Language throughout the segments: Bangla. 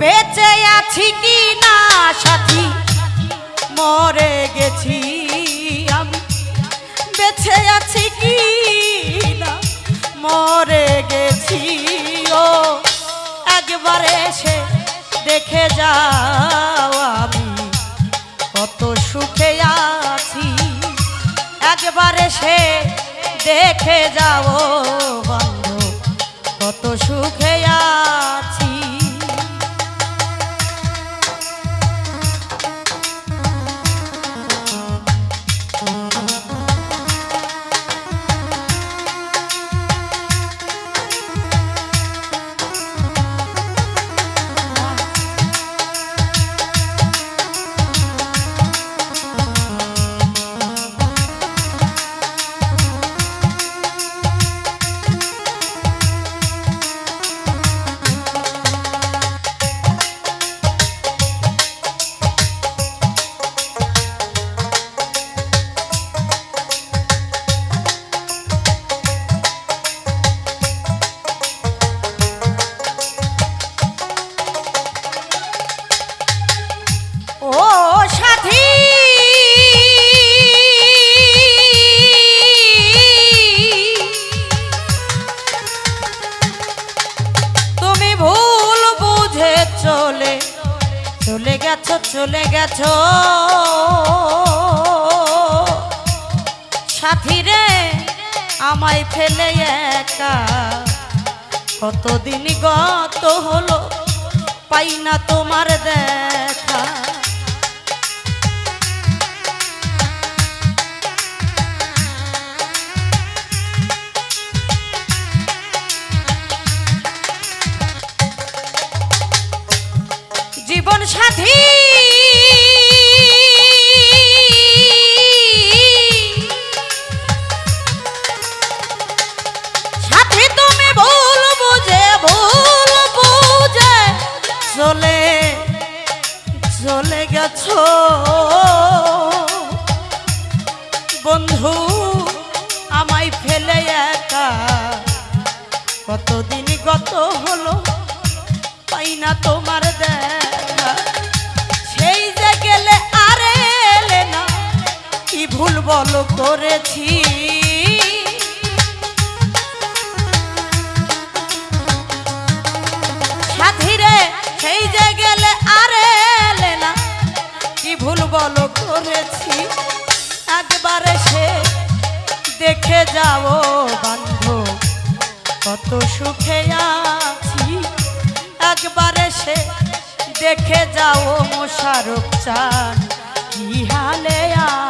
বেঁচে আছি কি না, সাথী? মরে গেছি আমি। বেঁচে আছি কি না, মরে গেছি, ও। একবার এসে দেখে যাও আমি। কত সুখে আছি। একবার এসে দেখে যাও বন্ধু, কত সুখে আছি। কতদিন গত হলো, পাই না তোমার দেখা। সেই যে গেলে আরে না, কি ভুল বলো করেছি? সাথীরে, সেই যে গেলে আরে না, কি ভুল বলো করেছি? একবারে সে দেখে যাও বান্ধব কত সুখে আছি। একবার এসে দেখে যাও মোশারফ চান কি হালে আছি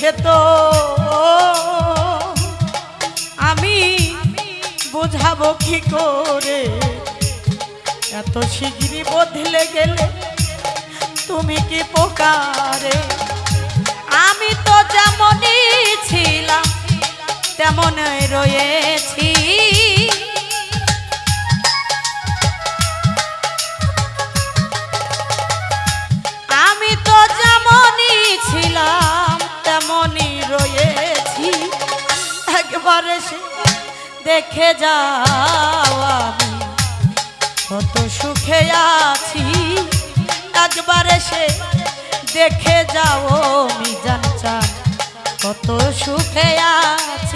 বুকের তো আমি বুঝাবো কি করে? এত শিগগিরই বদলে গেলে তুমি কি পোকারে? আমি তো যেমনই ছিলাম, তেমনই রয়েছি। তেমনই রয়েছি। একবারে সে দেখে যাও আমি। কত সুখে আছি। একবারে সে দেখে যাও আমি জানচা কত সুখে আছি।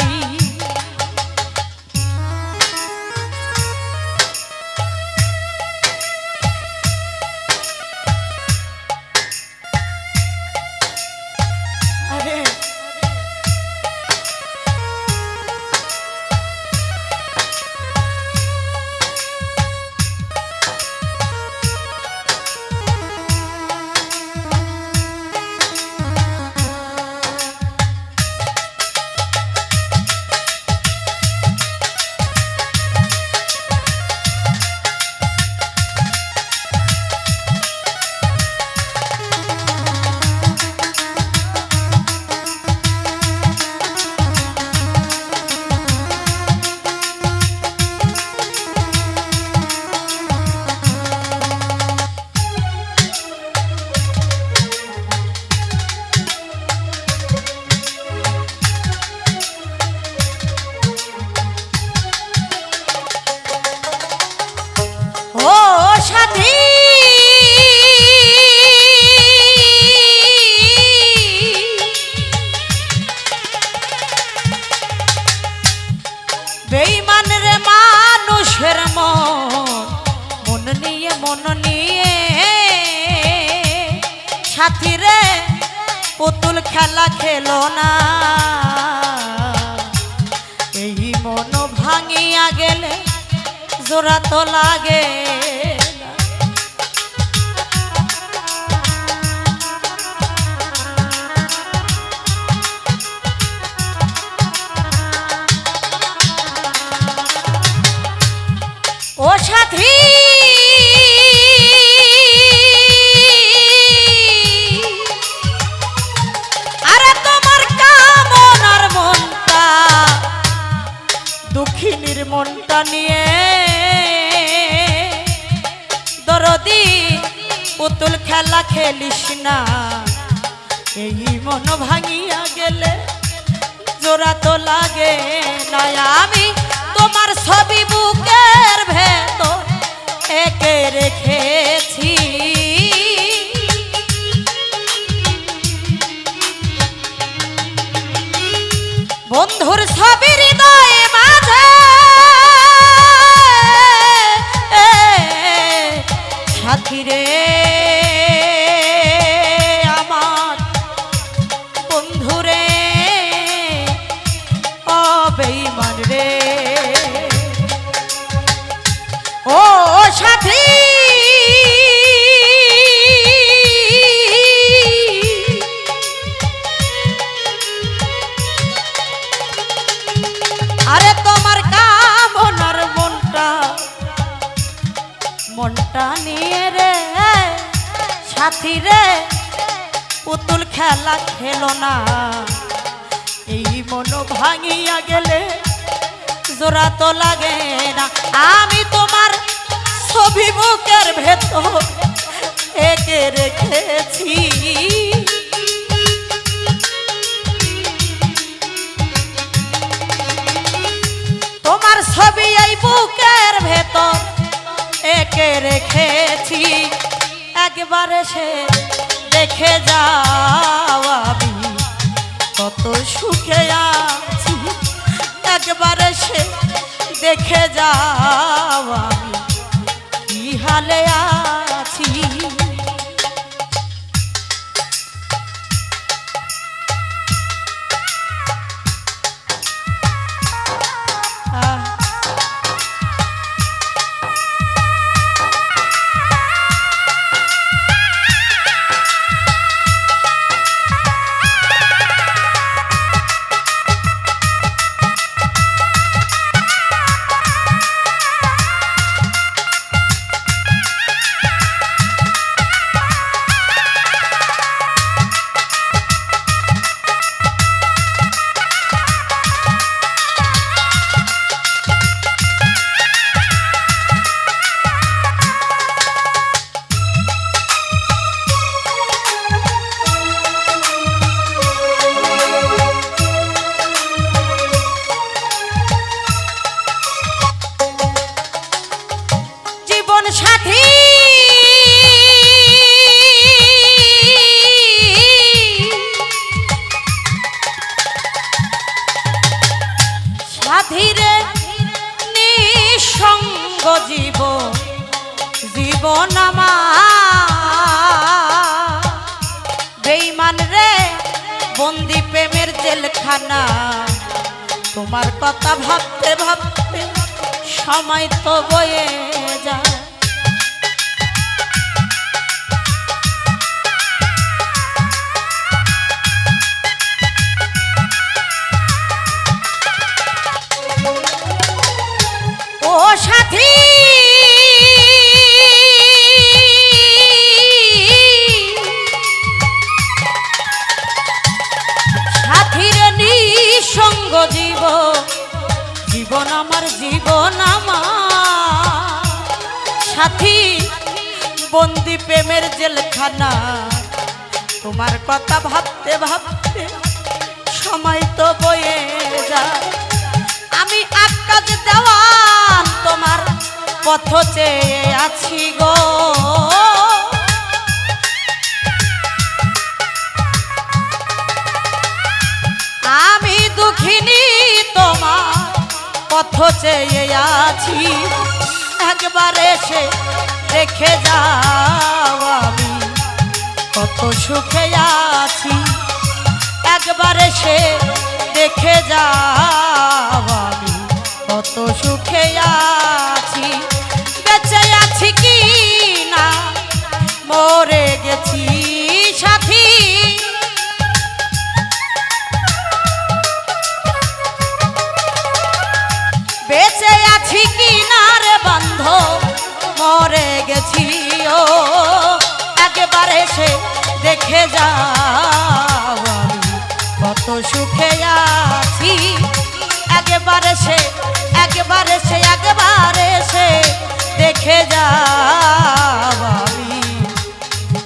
জোড়া তো লাগে। খেলিস না। এই মন ভাঙিয়া গেলে জোড়া তো লাগে না আমি তোমার ছবি বুকের ভেতর একে রেখেছি। বন্ধুর ছবি খেলা খেলো না। এই মন ভাঙিয়া গেলে জোড়া তো লাগে না। আমি তোমার ছবি বুকের ভেতর একে রেখেছি। তোমার ছবি এই বুকের ভেতর একে রেখেছি। একবারে সে দেখে যাও আমি কত সুখে আছি। একবারে সে দেখে যাও আমি কি হালে আছি। পথ চেয়ে আছি। একবার এসে দেখে যাও আমি। কত সুখে আছি। একবার এসে দেখে যাও আমি। কত সুখে আছি। বেঁচে আছি কি না? মরে গেছি সাথী। মরে গেছি ও, একেবারে সে দেখে যাও কত সুখে আছি, একেবারে সে একেবারে সে, একবার এসে দেখে যাও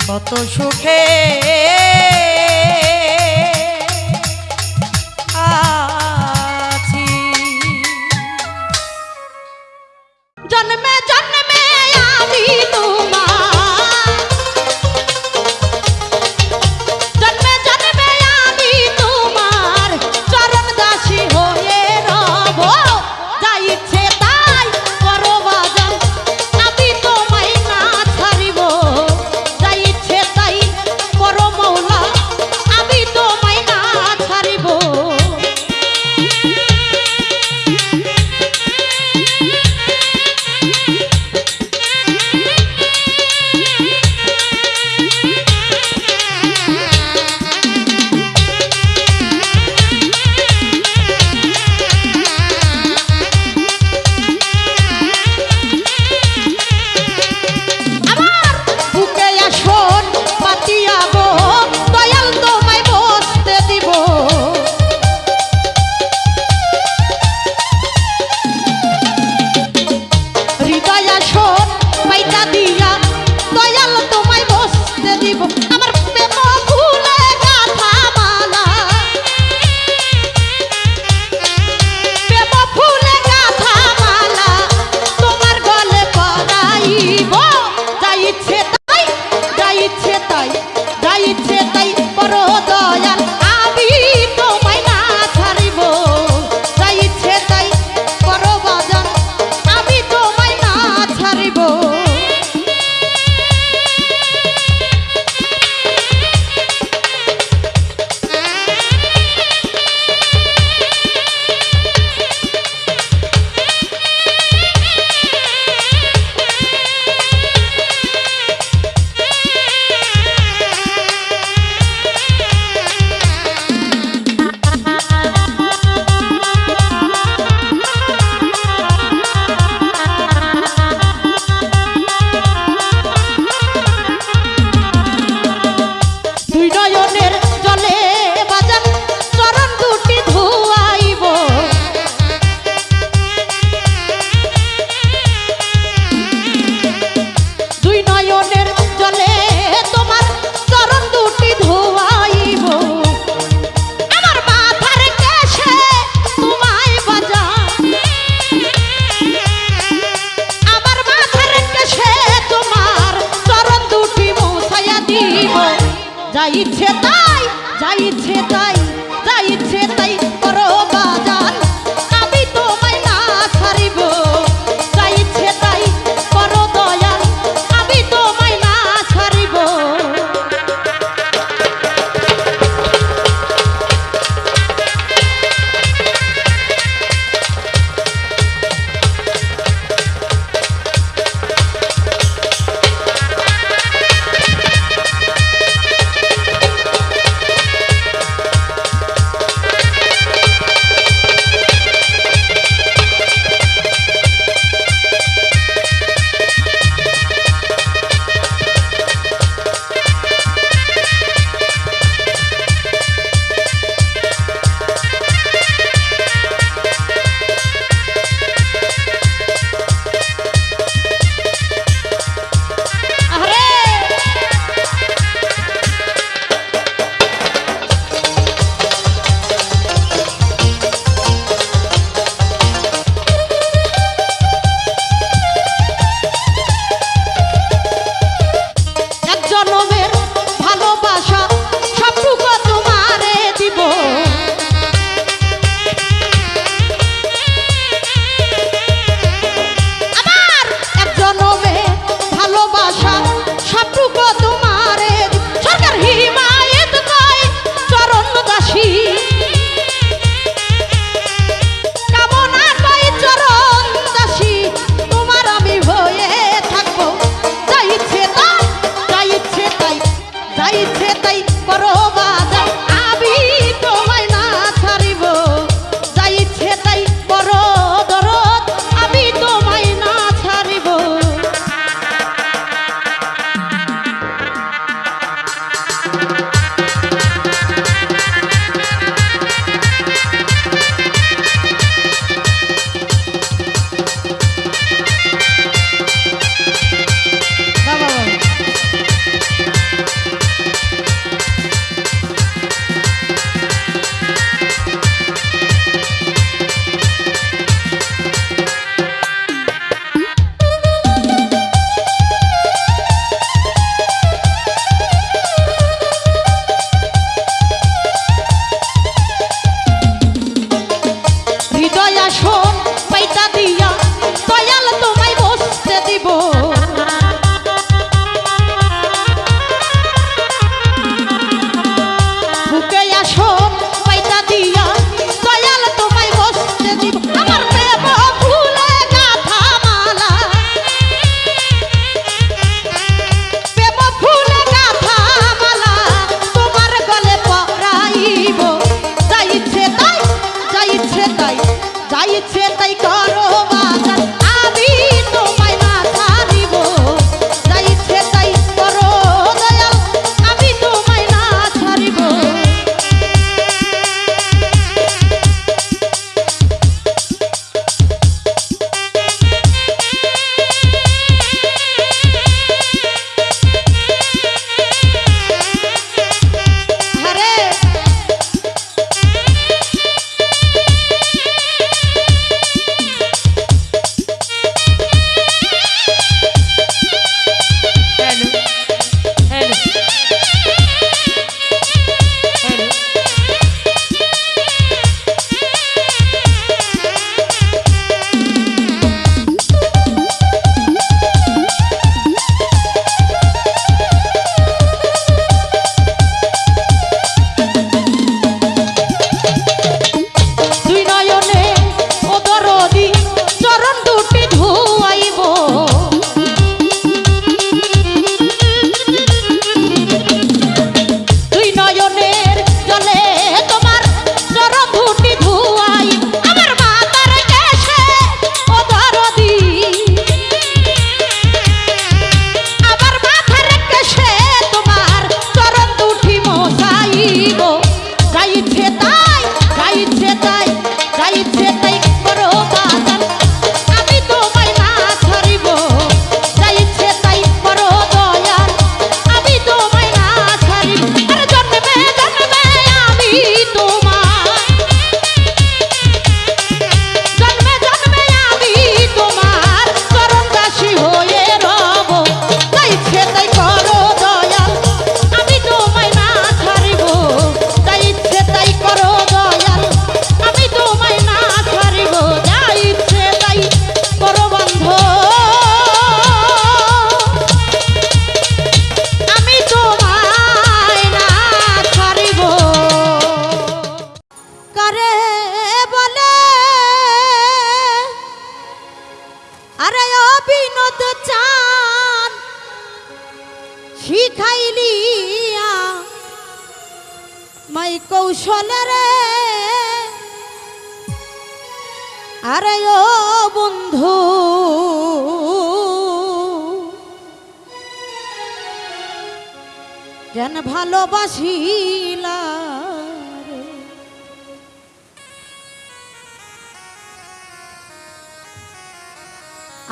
কত সুখে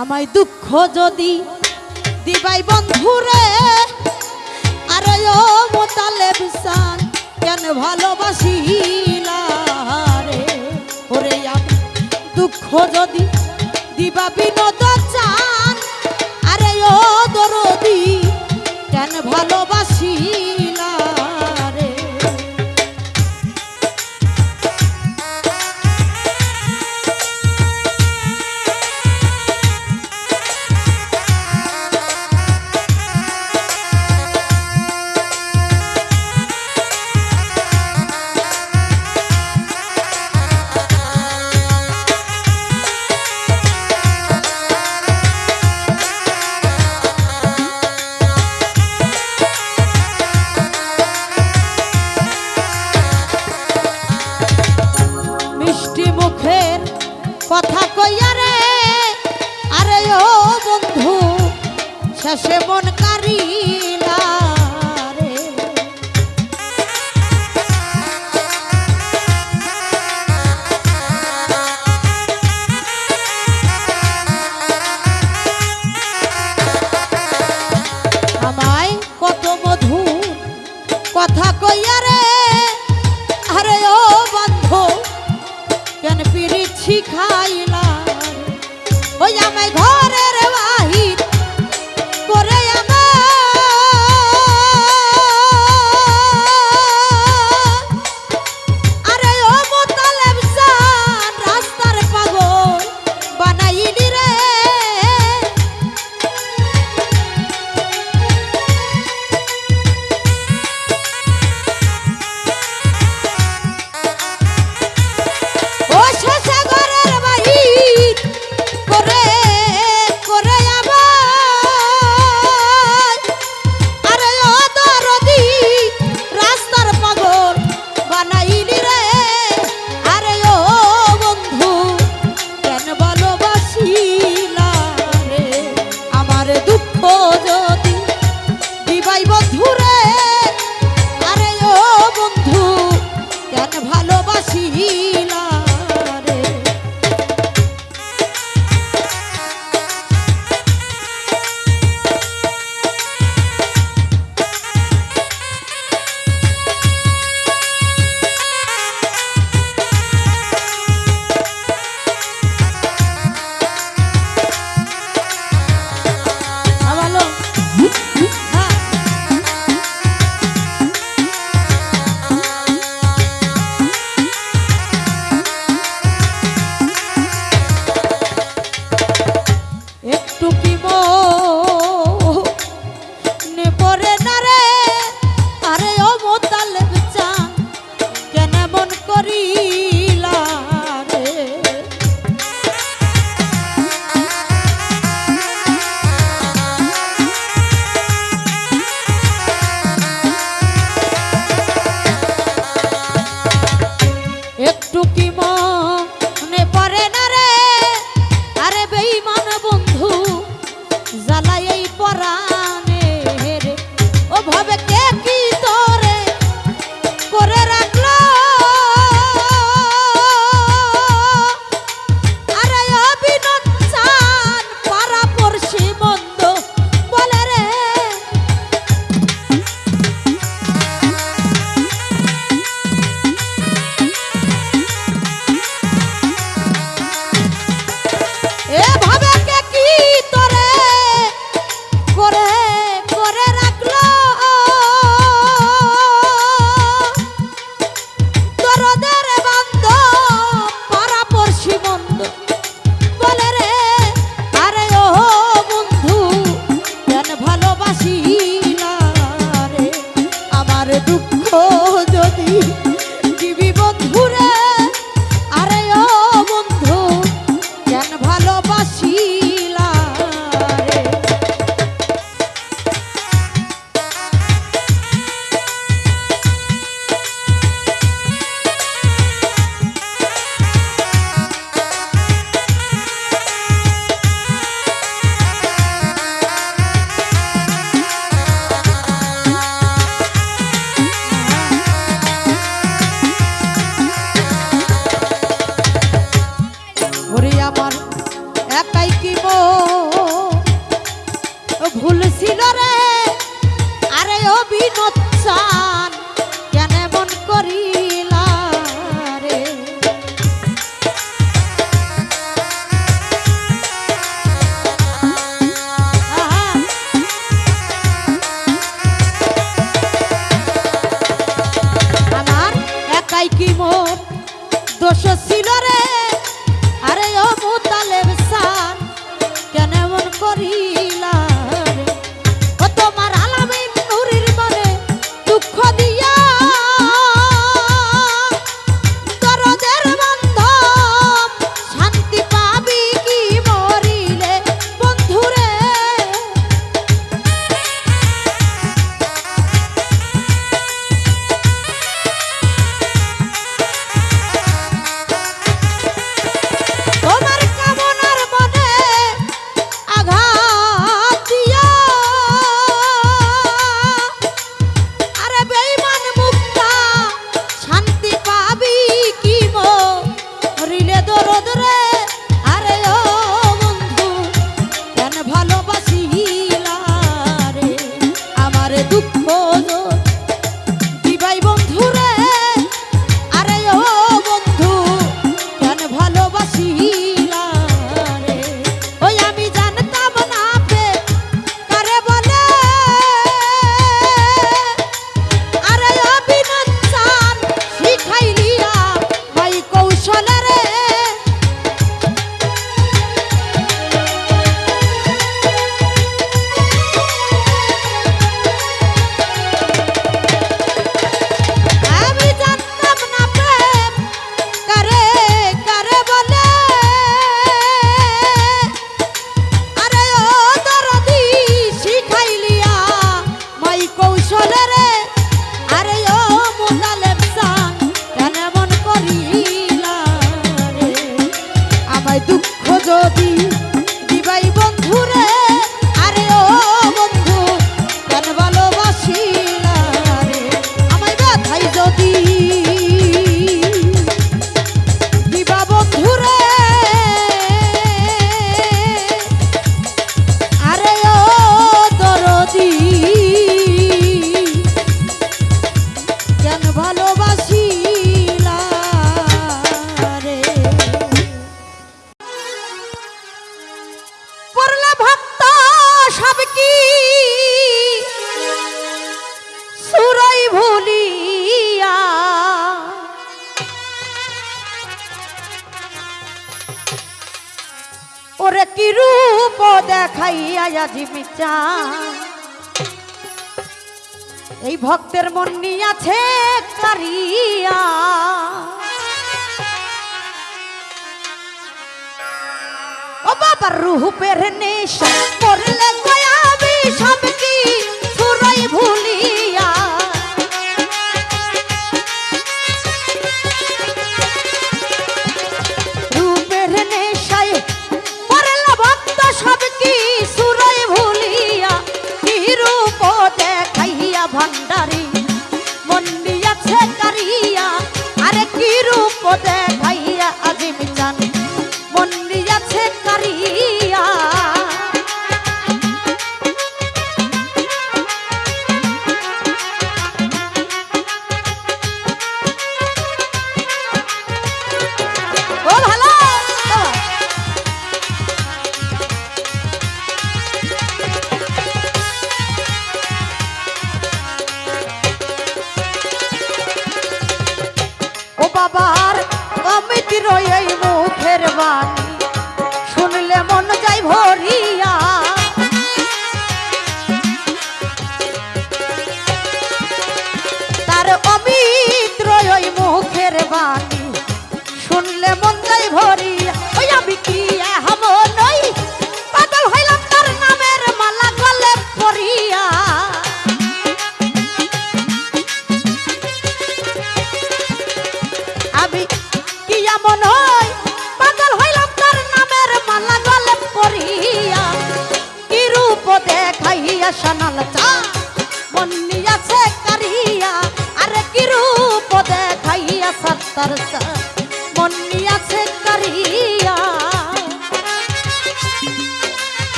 আমায় দুঃখ যদি দিবাই বন্ধুরে, আর তালে মোতালে বিশান কেন ভালোবাসি রে? ওরে দুঃখ যদি দিবা বিনোদ চান, আরে ও দরদি, কেন ভালোবাসি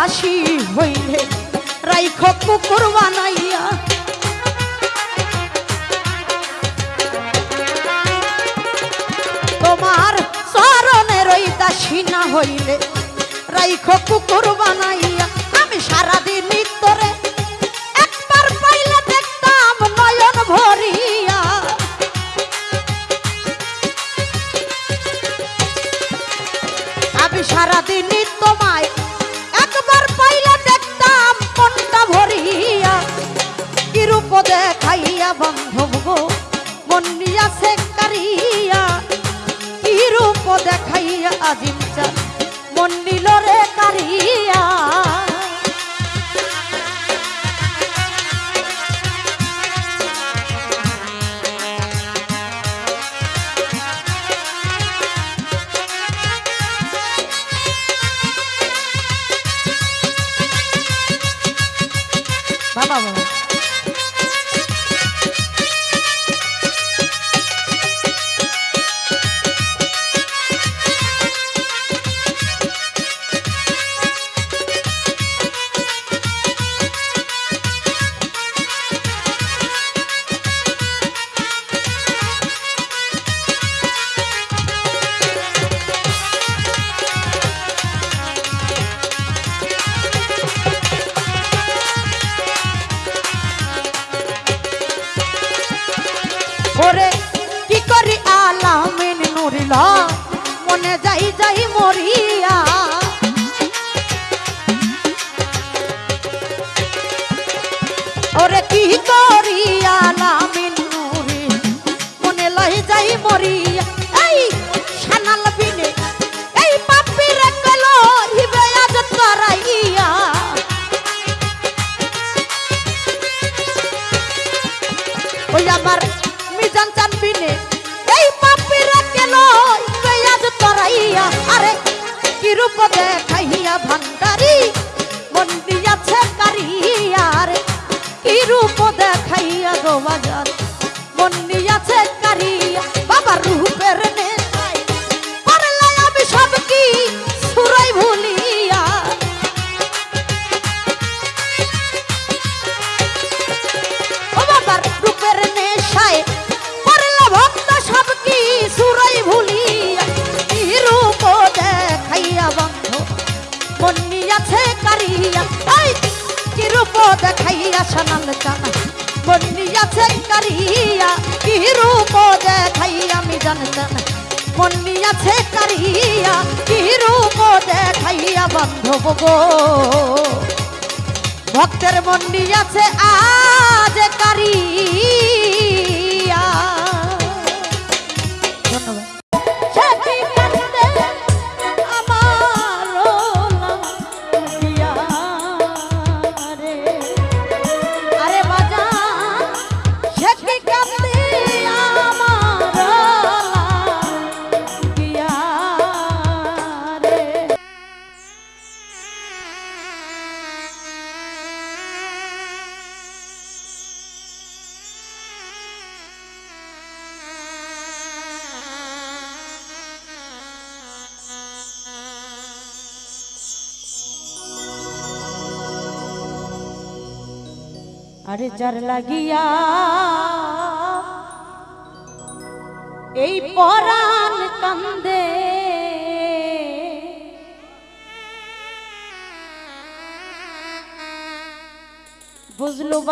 দাসী হইলে রাইখ পুকুর বানাইয়া। তোমার চরণে রই দাসী না হইলে, রাইখ পুকুর বানাইয়া। আমি সারাদিন vaya a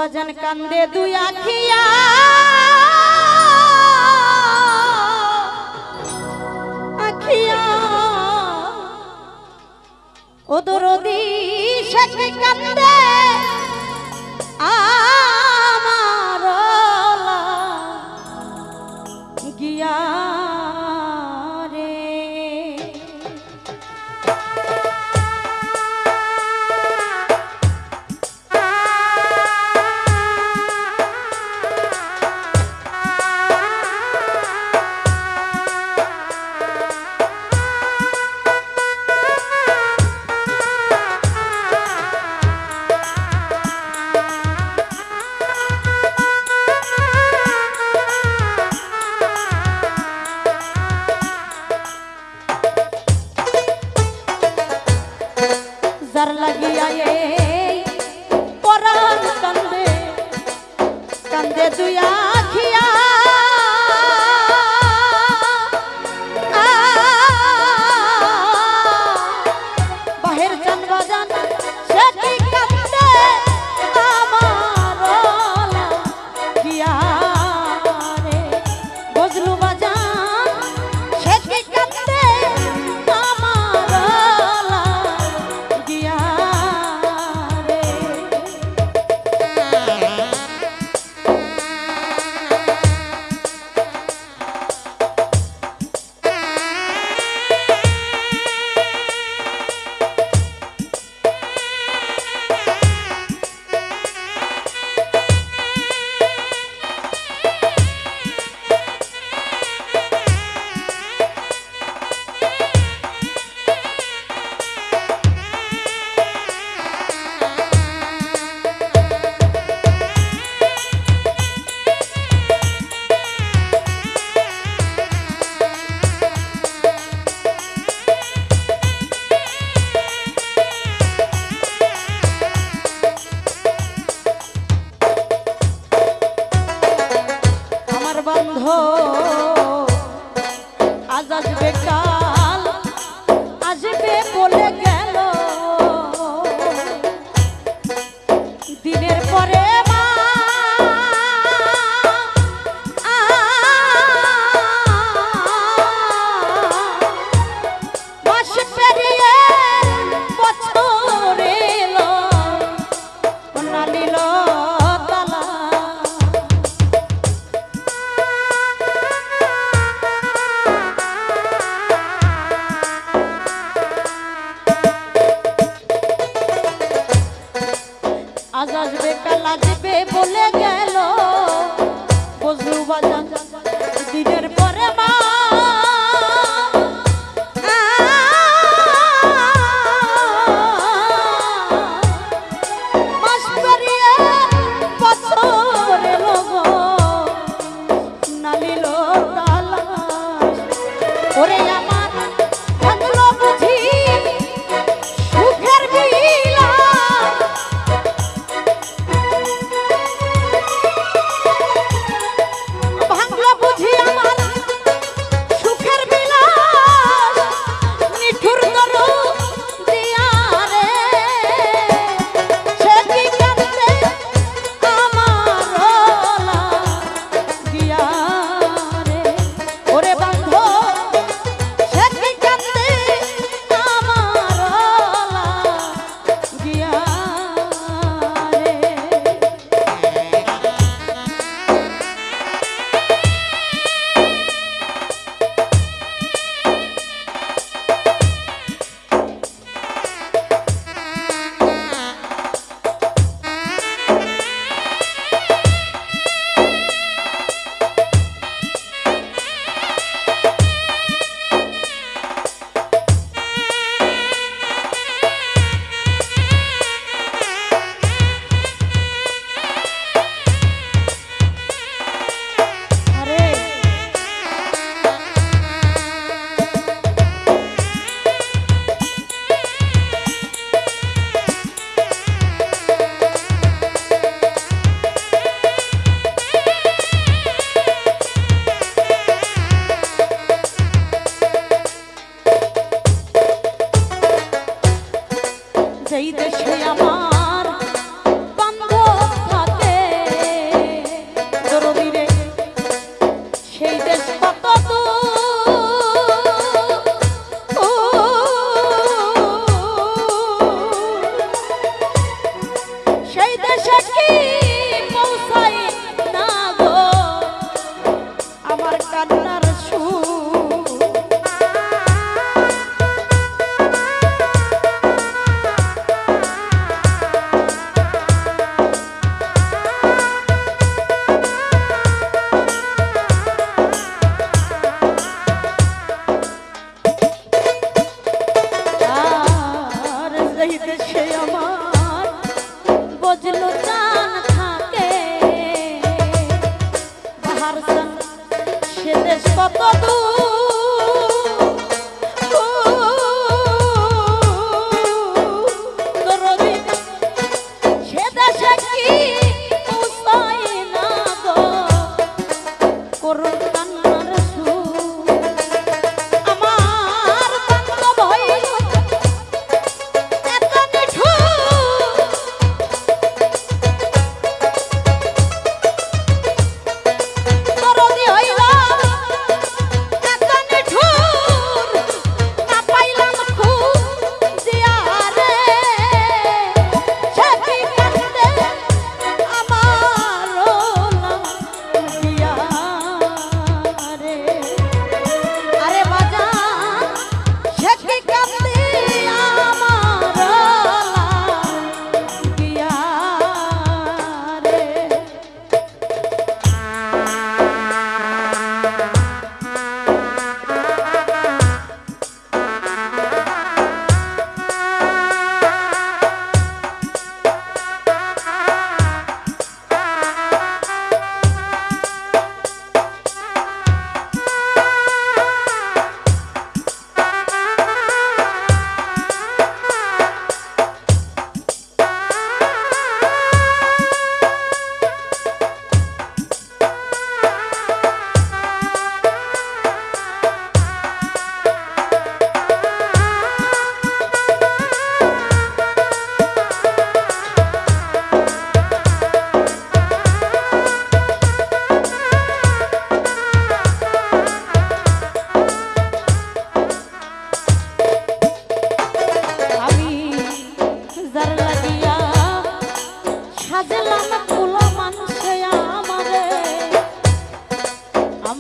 বাজান কান্দে দুই আখিয়া। আখিয়া। ও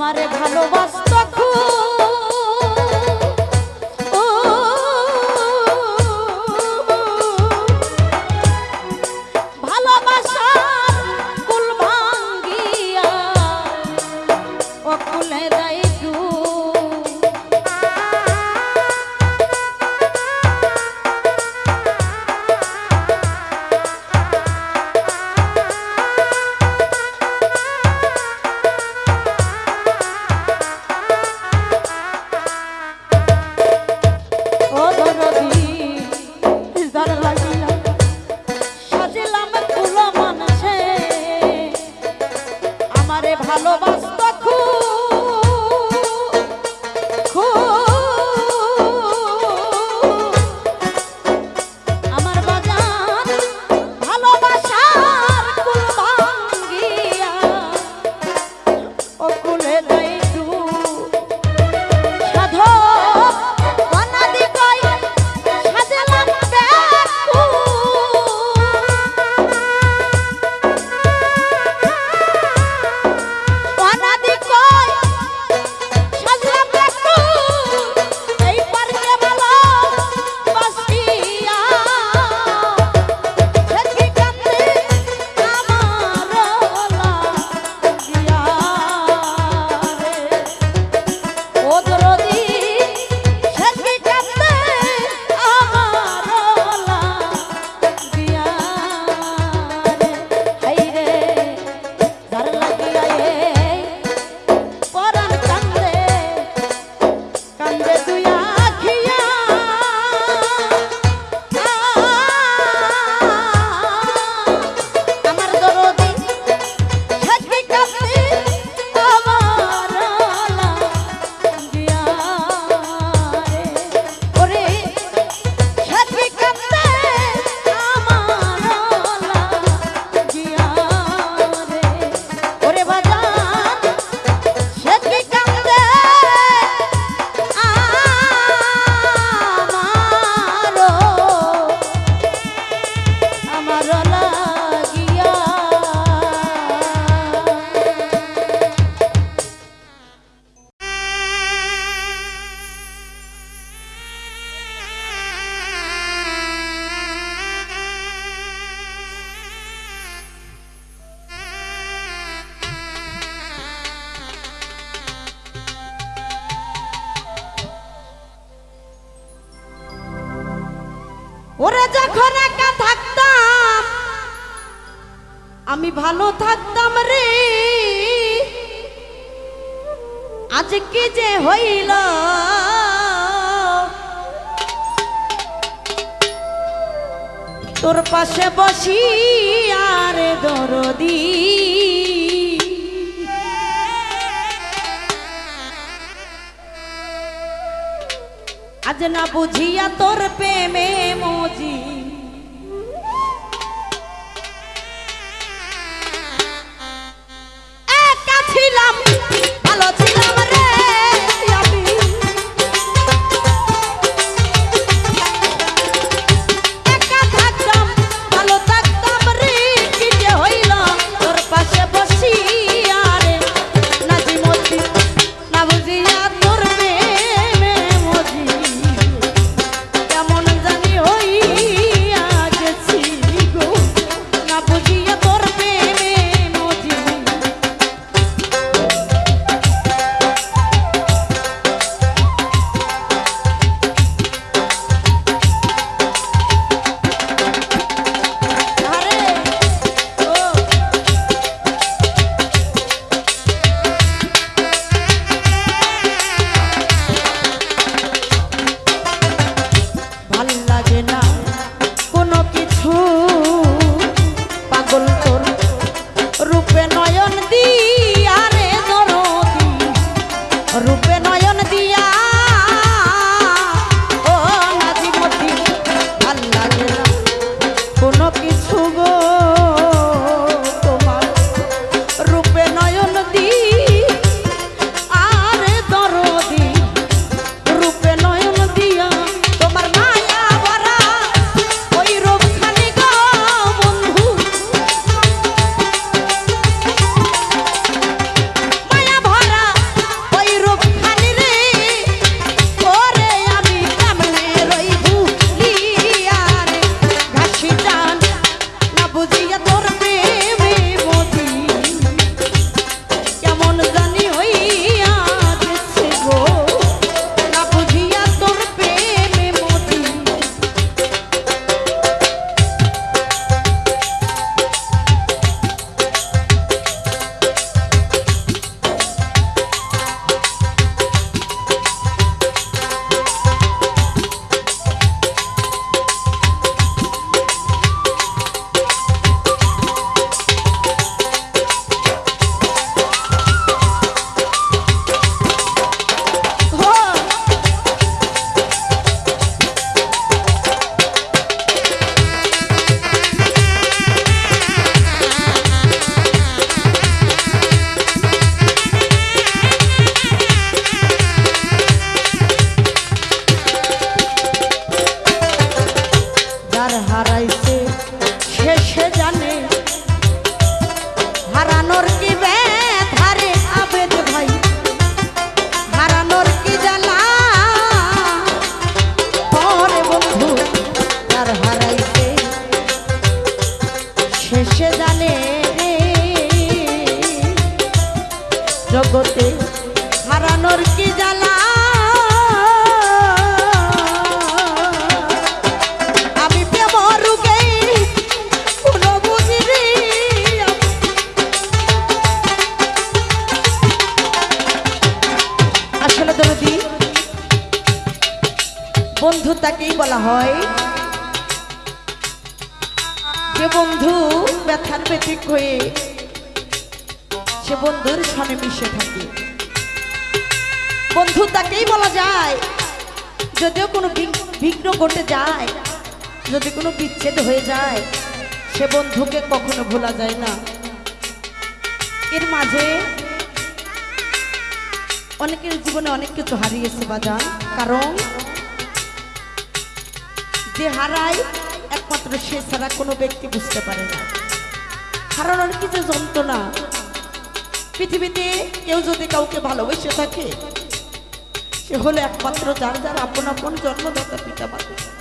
আমারে ভালোবাসত খুব। হইল। তোর পাশে বসি আরে দরদি। আজ না বুঝিয়া তোর প্রেমে মজি যদি কোনো বিচ্ছেদ হয়ে যায়, সে বন্ধুকে কখনো ভোলা যায় না। এর মাঝে অনেকের জীবনে অনেক কিছু হারিয়েছে বাজান। কারণ যে হারায় একমাত্র সে ছাড়া কোনো ব্যক্তি বুঝতে পারে না। হারানোর কি যে যন্ত্রণা। পৃথিবীতে কেউ যদি কাউকে ভালোবেসে থাকে, সে হলো একমাত্র যার যার আপন আপন জন্মদাতা পিতা মাতা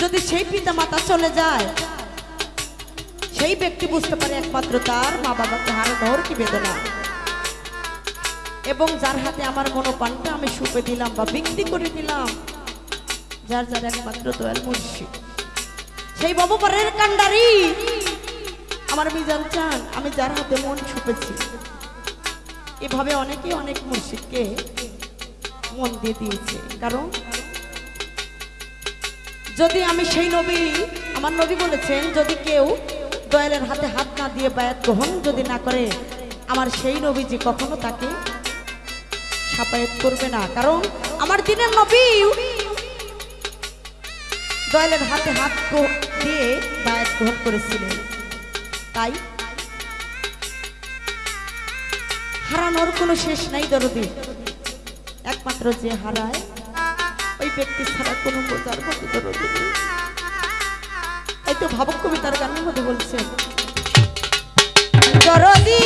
যদি সেই পিতা মাতা চলে যায়, সেই ব্যক্তি বুঝতে পারে একমাত্র তার মা বাবাকে হারানোর কি বেদনা। এবং যার হাতে আমার মনোপানটা আমি সুপে দিলাম বা বিক্রি করে দিলাম, যার যার একমাত্র দয়াল মুন্সি। সেই বাবুপারের কান্ডারি আমার মিজান চান, আমি যার হাতে মন ছুপেছি এভাবে অনেকেই অনেক মুর্শিদকে মন দিয়ে দিয়েছে। কারণ যদি আমি সেই নবী, আমার নবী বলেছেন, যদি কেউ দয়ালের হাতে হাত না দিয়ে বায়াত গ্রহণ যদি না করে, আমার সেই নবী যে কখনো তাকে সাপায়াত করবে না। কারণ আমার দিনের নবী দয়ালের হাতে হাত দিয়ে বায়াত গ্রহণ করেছিলেন। তাই হারানোর কোনো শেষ নাই দরদি। একমাত্র যে হারায় ব্যক্তি ছাড়া কোনো বোঝার মতো দরদি নেই। এই তো ভাবক কবি তার গানের মধ্যে বলছে দরদি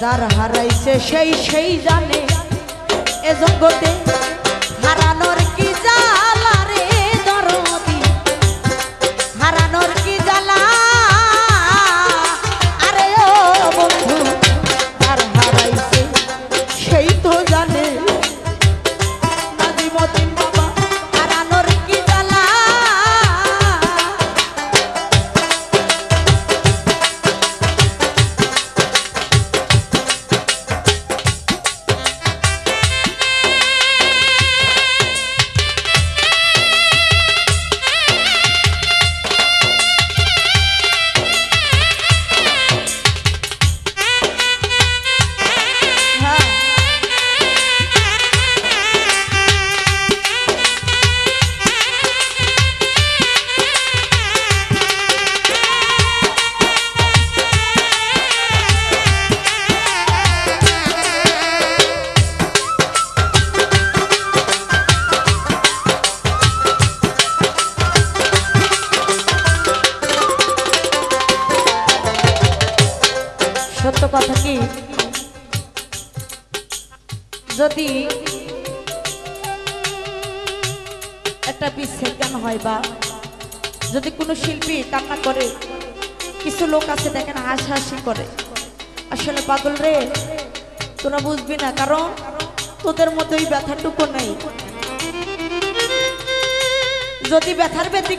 যার হারাইছে সেই সেই জানে এ জগতে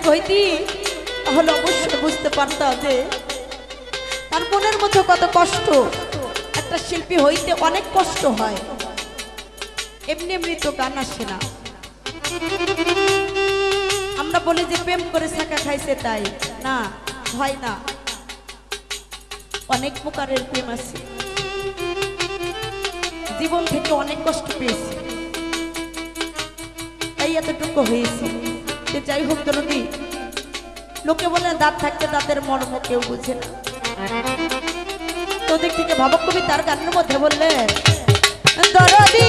হইতি, তাহলে অবশ্যই বুঝতে পারতাম যে তার মনের মধ্যে কত কষ্ট। একটা শিল্পী হইতে অনেক কষ্ট হয়। এমনি এমনি তো গান আসে না। আমরা বলি যে প্রেম করে শাখা খাইছে তাই। না, হয় না। অনেক প্রকারের প্রেম আছে। জীবন থেকে অনেক কষ্ট পেয়েছে। তাই এতটুকু হয়েছে। সে যাই হোক জননী লোকে বলে, দাঁত থাকতে দাঁতের মর্ম কেউ বুঝে না। তোদের থেকে ভাবক কবি তার গানের মধ্যে বললে দরদী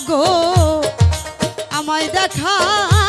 মাগো আমায় দেখার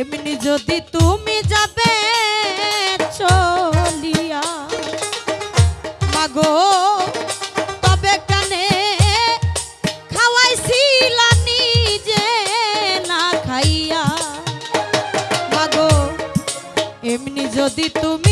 এমনি যদি তুমি যাবে, চলিয়া। মাগো, তবে কানে খাওয়াইছিলা নিজে না খাইয়া। মাগো, এমনি যদি তুমি